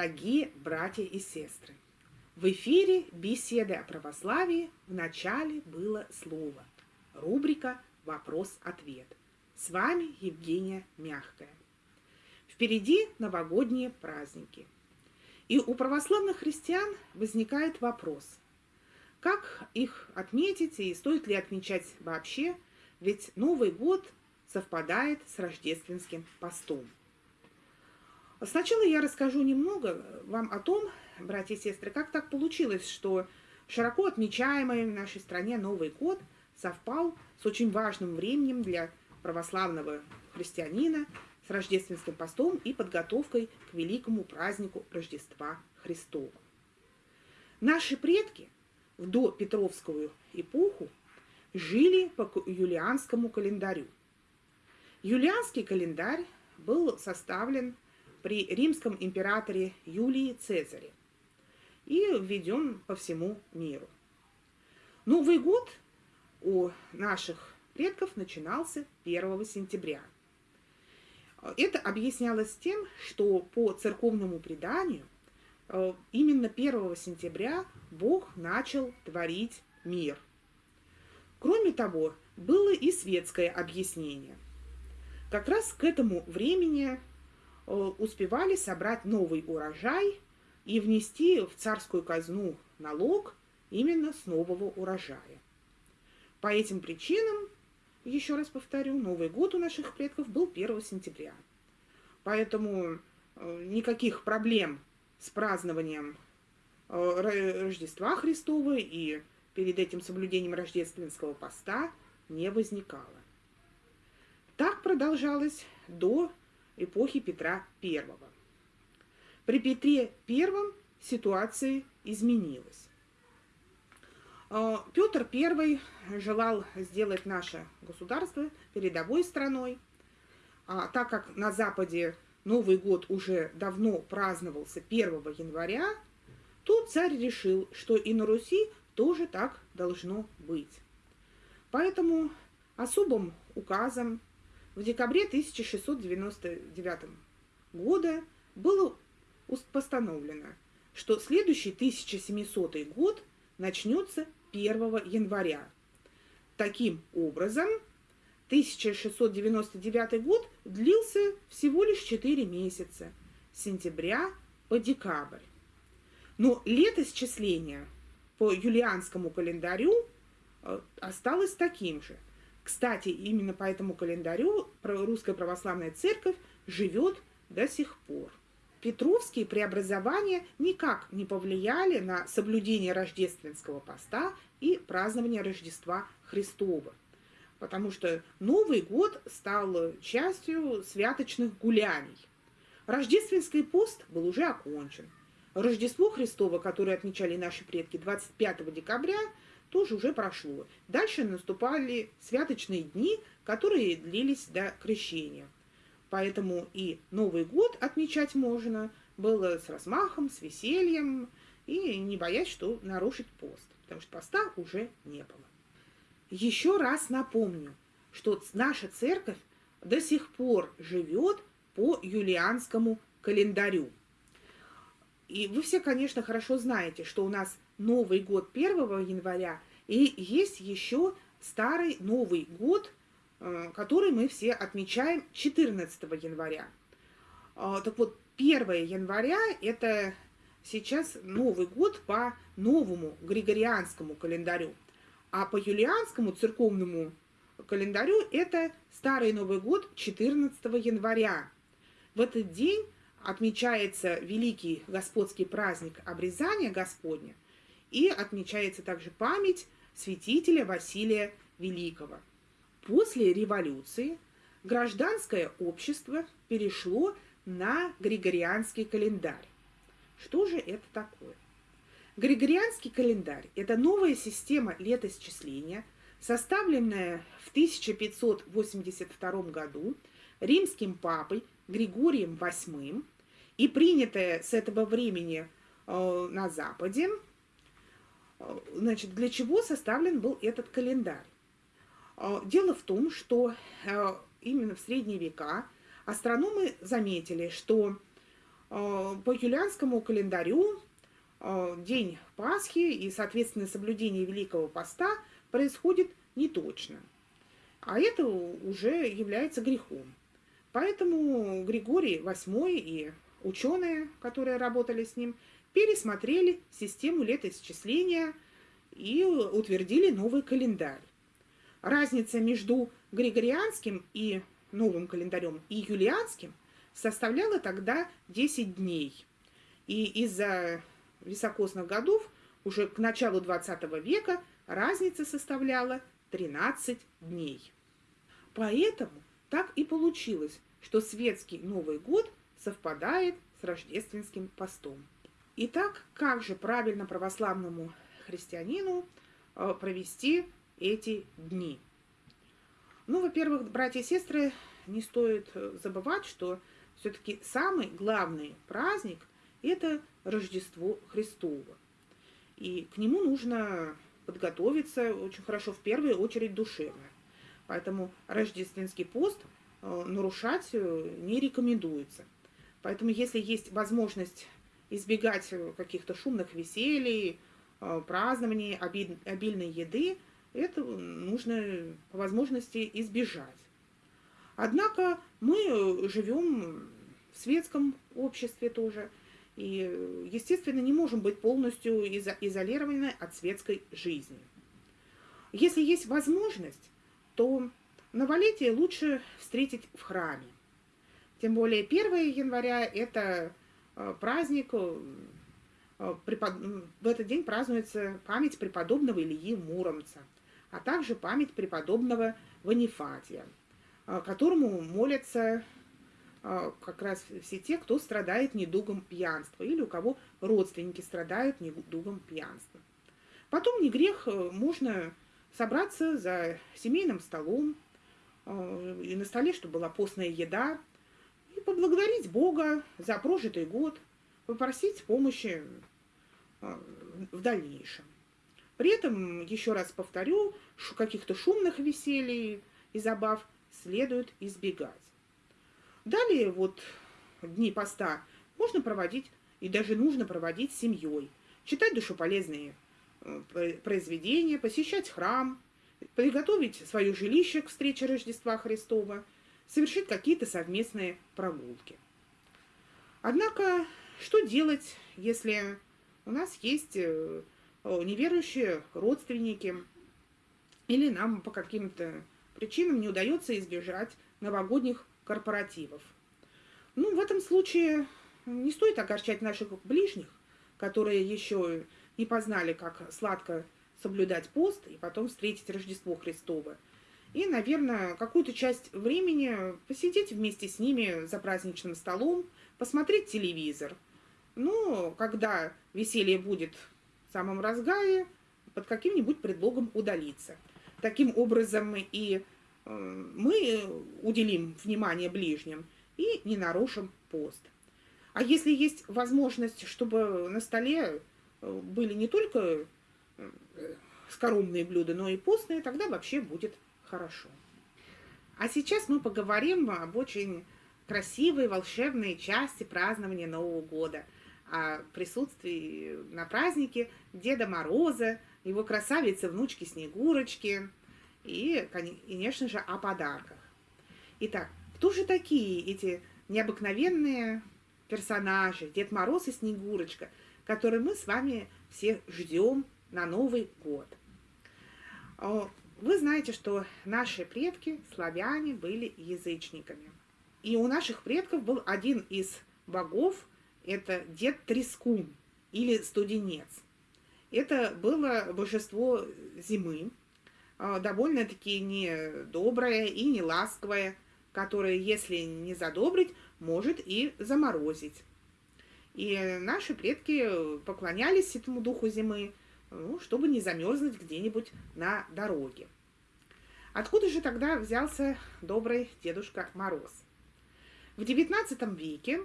Дорогие братья и сестры! В эфире беседы о православии в начале было слово. Рубрика «Вопрос-ответ». С вами Евгения Мягкая. Впереди новогодние праздники. И у православных христиан возникает вопрос, как их отметить и стоит ли отмечать вообще, ведь Новый год совпадает с рождественским постом. Сначала я расскажу немного вам о том, братья и сестры, как так получилось, что широко отмечаемый в нашей стране Новый год совпал с очень важным временем для православного христианина, с рождественским постом и подготовкой к великому празднику Рождества Христова. Наши предки в допетровскую эпоху жили по юлианскому календарю. Юлианский календарь был составлен при римском императоре Юлии Цезаре и введен по всему миру. Новый год у наших предков начинался 1 сентября. Это объяснялось тем, что по церковному преданию э, именно 1 сентября Бог начал творить мир. Кроме того, было и светское объяснение. Как раз к этому времени успевали собрать новый урожай и внести в царскую казну налог именно с нового урожая. По этим причинам, еще раз повторю, Новый год у наших предков был 1 сентября. Поэтому э, никаких проблем с празднованием э, Рождества Христова и перед этим соблюдением рождественского поста не возникало. Так продолжалось до эпохи Петра I. При Петре I ситуация изменилась. А, Петр I желал сделать наше государство передовой страной, а так как на Западе Новый год уже давно праздновался 1 января, то царь решил, что и на Руси тоже так должно быть. Поэтому особым указом в декабре 1699 года было постановлено, что следующий 1700 год начнется 1 января. Таким образом, 1699 год длился всего лишь 4 месяца, с сентября по декабрь. Но летосчисление по юлианскому календарю э, осталось таким же – кстати, именно по этому календарю Русская Православная Церковь живет до сих пор. Петровские преобразования никак не повлияли на соблюдение рождественского поста и празднование Рождества Христова, потому что Новый год стал частью святочных гуляний. Рождественский пост был уже окончен. Рождество Христово, которое отмечали наши предки 25 декабря, тоже уже прошло. Дальше наступали святочные дни, которые длились до крещения. Поэтому и Новый год отмечать можно было с размахом, с весельем, и не боясь, что нарушить пост, потому что поста уже не было. Еще раз напомню, что наша церковь до сих пор живет по юлианскому календарю. И вы все, конечно, хорошо знаете, что у нас Новый год 1 января, и есть еще старый Новый год, э, который мы все отмечаем 14 января. А, так вот, 1 января – это сейчас Новый год по новому григорианскому календарю, а по юлианскому церковному календарю это Старый Новый год 14 января. В этот день отмечается великий господский праздник обрезания Господня, и отмечается также память святителя Василия Великого. После революции гражданское общество перешло на Григорианский календарь. Что же это такое? Григорианский календарь – это новая система летосчисления, составленная в 1582 году римским папой Григорием VIII и принятая с этого времени э, на Западе. Значит, для чего составлен был этот календарь? Э, дело в том, что э, именно в средние века астрономы заметили, что По юлианскому календарю день Пасхи и, соответственно, соблюдение Великого Поста происходит неточно. А это уже является грехом. Поэтому Григорий VIII и ученые, которые работали с ним, пересмотрели систему летоисчисления и утвердили новый календарь. Разница между григорианским и новым календарем и юлианским составляла тогда 10 дней. И из-за високосных годов уже к началу 20 века разница составляла 13 дней. Поэтому так и получилось, что светский Новый год совпадает с рождественским постом. Итак, как же правильно православному христианину э, провести эти дни? Ну, во-первых, братья и сестры, не стоит э, забывать, что все-таки самый главный праздник – это Рождество Христово. И к нему нужно подготовиться очень хорошо, в первую очередь душевно. Поэтому рождественский пост э, нарушать не рекомендуется. Поэтому если есть возможность избегать э, каких-то шумных веселий, празднований, обильной еды, это нужно по возможности избежать. Однако мы живем в светском обществе тоже, и, естественно, не можем быть полностью изолированы от светской жизни. Если есть возможность, то новолетие лучше встретить в храме. Тем более 1 января – это э, праздник, э, в этот день празднуется память преподобного Ильи Муромца, а также память преподобного Ванифатия, э, которому молятся как раз все те, кто страдает недугом пьянства или у кого родственники страдают недугом пьянства. Потом не грех, можно собраться за семейным столом, э, и на столе, чтобы была постная еда, и поблагодарить Бога за прожитый год, попросить помощи э, в дальнейшем. При этом, еще раз повторю, каких-то шумных веселий и забав следует избегать. Далее вот дни поста можно проводить и даже нужно проводить семьей, читать душеполезные Э, произведения, посещать храм, приготовить свое жилище к встрече Рождества Христова, совершить какие-то совместные прогулки. Однако, что делать, если у нас есть э, неверующие родственники, или нам по каким-то причинам не удается избежать новогодних корпоративов? Ну, в этом случае не стоит огорчать наших ближних, которые еще не познали, как сладко соблюдать пост и потом встретить Рождество Христово. И, наверное, какую-то часть времени посидеть вместе с ними за праздничным столом, посмотреть телевизор. Ну, когда веселье будет в самом разгаре, под каким-нибудь предлогом удалиться. Таким образом и э, мы уделим внимание ближним и не нарушим пост. А если есть возможность, чтобы на столе были не только э, скоромные блюда, но и постные, тогда вообще будет хорошо. А сейчас мы поговорим об очень красивой, волшебной части празднования Нового года, о присутствии на празднике Деда Мороза, его красавицы, внучки Снегурочки и, конечно же, о подарках. Итак, кто же такие эти необыкновенные персонажи, Дед Мороз и Снегурочка – который мы с вами все ждем на Новый год. Вы знаете, что наши предки, славяне, были язычниками. И у наших предков был один из богов, это Дед Трескун или Студенец. Это было божество зимы, а, довольно-таки недоброе и не ласковое, которое, если не задобрить, может и заморозить. И наши предки поклонялись этому духу зимы, ну, чтобы не замерзнуть где-нибудь на дороге. Откуда же тогда взялся добрый Дедушка Мороз? В XIX веке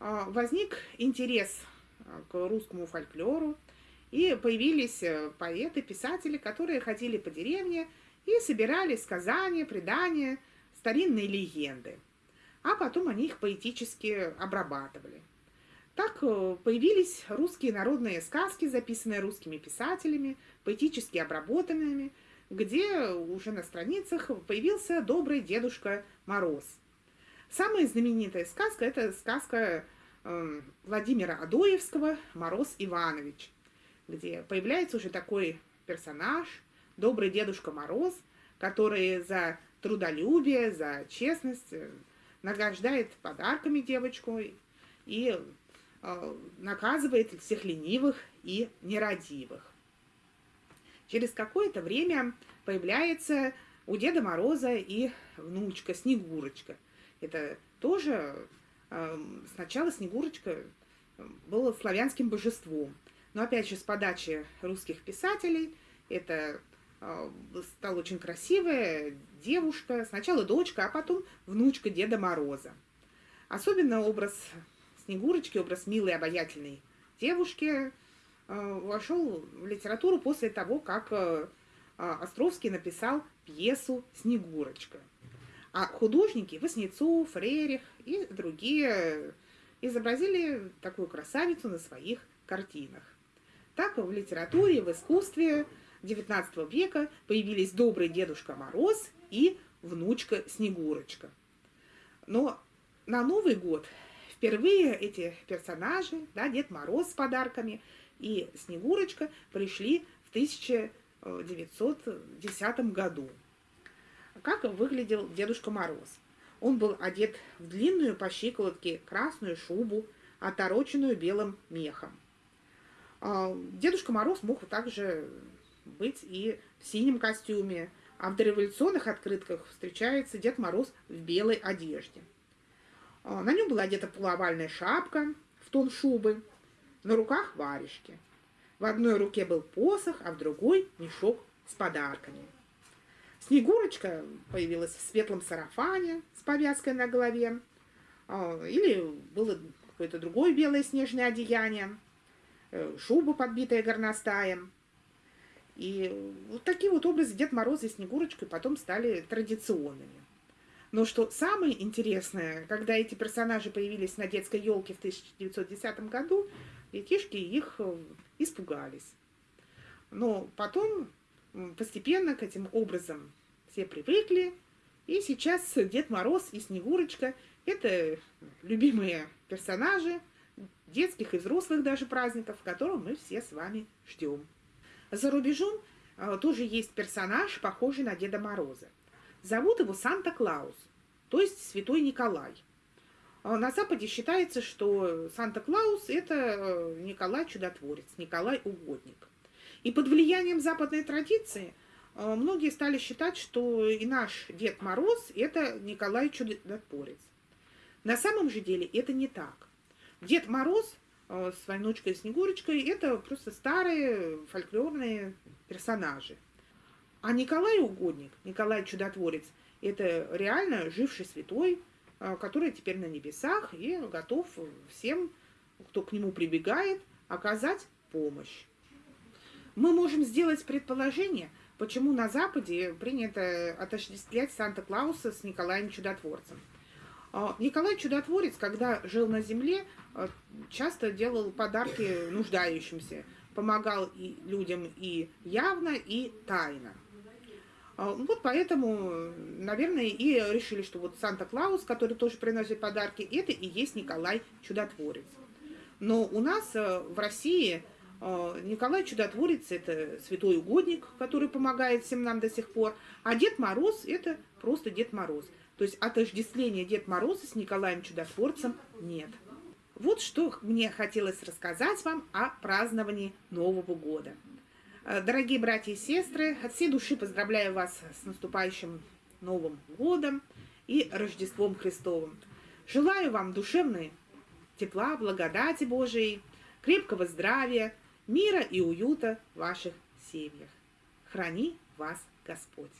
а, возник интерес а, к русскому фольклору, и появились э, поэты, писатели, которые ходили по деревне и собирали сказания, предания, старинные легенды. А потом они их поэтически обрабатывали – Так э, появились русские народные сказки, записанные русскими писателями, поэтически обработанными, где уже на страницах появился добрый дедушка Мороз. Самая знаменитая сказка – это сказка э, Владимира Адоевского «Мороз Иванович», где появляется уже такой персонаж, добрый дедушка Мороз, который за трудолюбие, за честность э, награждает подарками девочку и наказывает всех ленивых и нерадивых. Через какое-то время появляется у Деда Мороза и внучка Снегурочка. Это тоже э, сначала Снегурочка была славянским божеством. Но опять же, с подачи русских писателей это э, стала очень красивая девушка, сначала дочка, а потом внучка Деда Мороза. Особенно образ Снегурочки, образ милой, обаятельной девушки – Э, вошел в литературу после того, как э, а, Островский написал пьесу «Снегурочка». А художники Васнецов, Рерих и другие изобразили такую красавицу на своих картинах. Так в литературе, в искусстве XIX века появились добрый Дедушка Мороз и внучка Снегурочка. Но на Новый год впервые эти персонажи, да, Дед Мороз с подарками – и Снегурочка пришли в 1910 году. Как выглядел Дедушка Мороз? Он был одет в длинную по щиколотке красную шубу, отороченную белым мехом. А, Дедушка Мороз мог также быть и в синем костюме, а в дореволюционных открытках встречается Дед Мороз в белой одежде. А, на нем была одета полуовальная шапка в тон шубы, на руках варежки. В одной руке был посох, а в другой мешок с подарками. Снегурочка появилась в светлом сарафане с повязкой на голове, а, или было какое-то другое белое снежное одеяние, э, шуба, подбитая горностаем. И вот такие вот образы Дед Мороз и Снегурочка потом стали традиционными. Но что самое интересное, когда эти персонажи появились на детской елке в 1910 году, детишки их э, испугались. Но потом постепенно к этим образом все привыкли, и сейчас Дед Мороз и Снегурочка – это любимые персонажи детских и взрослых даже праздников, которых мы все с вами ждем. За рубежом э, тоже есть персонаж, похожий на Деда Мороза. Зовут его Санта-Клаус, то есть Святой Николай – а на Западе считается, что Санта-Клаус – это э, Николай Чудотворец, Николай Угодник. И под влиянием западной традиции э, многие стали считать, что и наш Дед Мороз – это Николай Чудотворец. На самом же деле это не так. Дед Мороз э, с внучкой Снегурочкой – это просто старые фольклорные персонажи. А Николай Угодник, Николай Чудотворец – это реально живший святой, Э, который теперь на небесах и готов всем, кто к нему прибегает, оказать помощь. Мы можем сделать предположение, почему на Западе принято отождествлять Санта-Клауса с Николаем Чудотворцем. Э, Николай Чудотворец, когда жил на земле, э, часто делал подарки нуждающимся, помогал и людям и явно, и тайно. А, вот поэтому, наверное, и решили, что вот Санта-Клаус, который тоже приносит подарки, это и есть Николай Чудотворец. Но у нас э, в России э, Николай Чудотворец – это святой угодник, который помогает всем нам до сих пор, а Дед Мороз – это просто Дед Мороз. То есть отождествления Дед Мороза с Николаем Чудотворцем нет. Вот что мне хотелось рассказать вам о праздновании Нового года. Э, дорогие братья и сестры, от всей души поздравляю вас с наступающим Новым годом и Рождеством Христовым. Желаю вам душевной тепла, благодати Божией, крепкого здравия, мира и уюта в ваших семьях. Храни вас Господь!